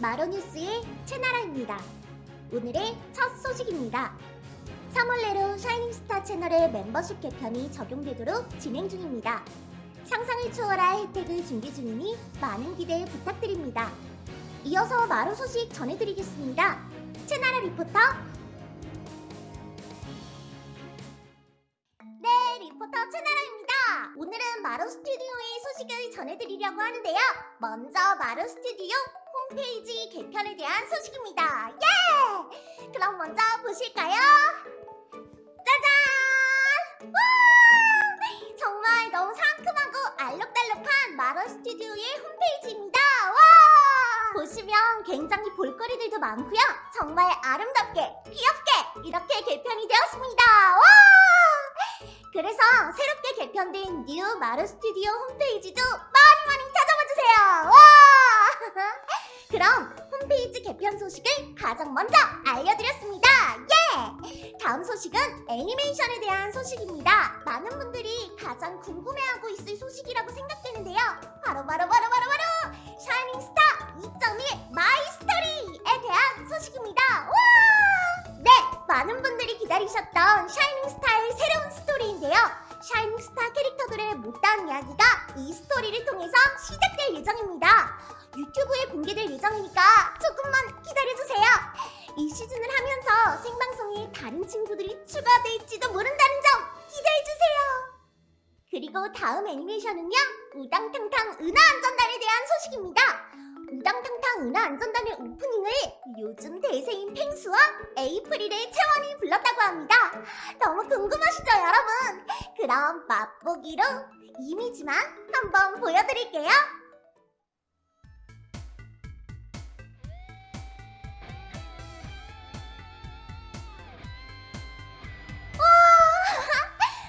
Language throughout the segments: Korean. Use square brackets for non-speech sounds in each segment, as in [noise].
마로뉴스의 채나라입니다. 오늘의 첫 소식입니다. 3월 내로 샤이닝스타 채널의 멤버십 개편이 적용되도록 진행 중입니다. 상상을 초월할 혜택을 준비 중이니 많은 기대 부탁드립니다. 이어서 마로 소식 전해드리겠습니다. 채나라 리포터 네, 리포터 채나라입니다. 오늘은 마로 스튜디오의 소식을 전해드리려고 하는데요. 먼저 마로 스튜디오 홈페이지 개편에 대한 소식입니다. 예! 그럼 먼저 보실까요? 짜잔! 와! 정말 너무 상큼하고 알록달록한 마로 스튜디오의 홈페이지입니다. 와! 보시면 굉장히 볼거리들도 많고요. 정말 아름답게, 귀엽게 이렇게 개편이 되었습니다. 와! 그래서 새롭게 개편된 new 마로 스튜디오 홈페이지도 많이 많이 찾아봐 주세요. 와! [laughs] 그럼 홈페이지 개편 소식을 가장 먼저 알려드렸습니다. 예! 다음 소식은 애니메이션에 대한 소식입니다. 많은 분들이 가장 궁금해하고 있을 소식이라고 생각되는데요. 바로 바로 바로 바로 이 스토리를 통해서 시작될 예정입니다. 유튜브에 공개될 예정이니까 조금만 기다려주세요. 이 시즌을 하면서 생방송에 다른 친구들이 추가될지도 모른다는 점 기대해주세요. 그리고 다음 애니메이션은요. 우당탕탕 은하 안전단에 대한 소식입니다. 우당탕탕 은하 안전단의 오프닝을 요즘 대세인 펭수와 에이프릴의 채원이 불렀다고 합니다. 너무 궁금하시죠, 여러분? 그럼 맛보기로 이미지만 한번 보여드릴게요. [laughs]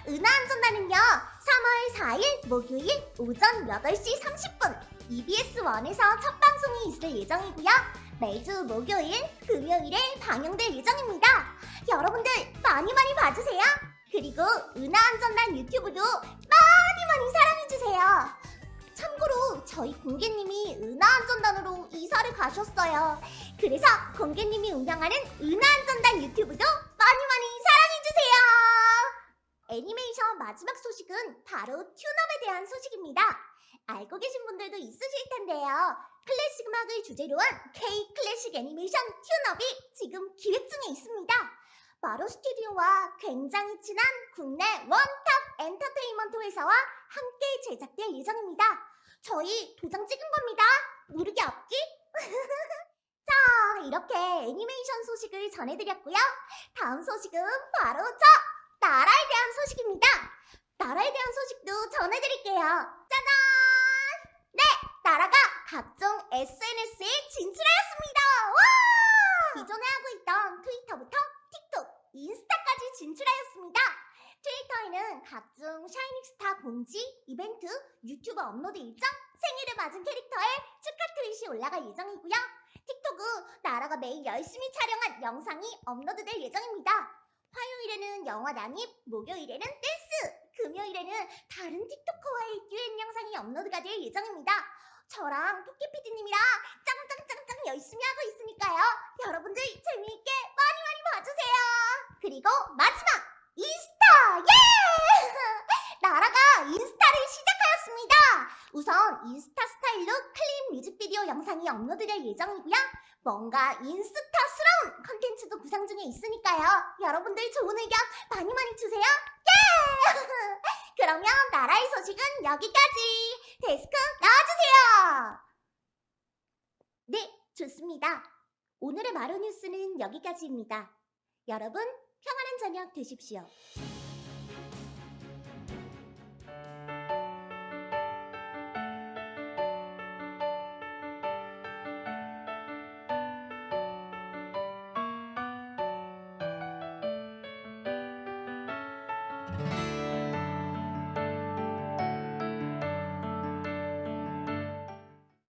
은하 안전단은요 3월 4일 목요일 오전 8시 30분 EBS1에서 첫 방송이 있을 예정이고요. 매주 목요일, 금요일에 방영될 예정입니다. 여러분들 많이 많이 봐주세요. 그리고 은하안전단 유튜브도 많이 많이 사랑해주세요. 참고로 저희 공개님이 은하안전단으로 이사를 가셨어요. 그래서 공개님이 운영하는 은하안전단 유튜브도 애니메이션 마지막 소식은 바로 튠업에 대한 소식입니다. 알고 계신 분들도 있으실 텐데요. 클래식 음악을 주제로 한 K 클래식 애니메이션 튠업이 지금 기획 중에 있습니다. 마로 스튜디오와 굉장히 친한 국내 원탑 엔터테인먼트 회사와 함께 제작될 예정입니다. 저희 도장 찍은 겁니다. 무르기 없기? [laughs] 자, 이렇게 애니메이션 소식을 전해드렸고요. 다음 소식은 바로 저! 나라에 대한 소식입니다. 나라에 대한 소식도 전해드릴게요. 짜잔! 네, 나라가 각종 SNS에 진출하였습니다. 와! 기존에 하고 있던 트위터부터 틱톡, 인스타까지 진출하였습니다. 트위터에는 각종 샤이닝스타 공지, 이벤트, 유튜브 업로드 일정, 생일을 맞은 캐릭터의 축하 트윗이 올라갈 예정이고요. 틱톡은 나라가 매일 열심히 촬영한 영상이 업로드될 예정입니다. 화요일에는 영화 난입, 목요일에는 댄스, 금요일에는 다른 틱토커와의 듀엣 영상이 업로드가 될 예정입니다. 저랑 토끼피디님이랑 짱짱짱짱 열심히 하고 있으니까요. 여러분들 재미있게 많이 많이 봐주세요. 그리고 마지막 인스타 예! [laughs] 나라가 인스타를 시작하였습니다. 우선 인스타 스타일로 클립 뮤직비디오 영상이 업로드될 예정이고요. 뭔가 인스타스러운 컨텐츠도 구상 중에 있으니까요. 여러분들 좋은 의견 많이 많이 주세요. 예! [laughs] 그러면 나라의 소식은 여기까지. 데스크 나와주세요. 네, 좋습니다. 오늘의 마루 뉴스는 여기까지입니다. 여러분, 평안한 저녁 되십시오.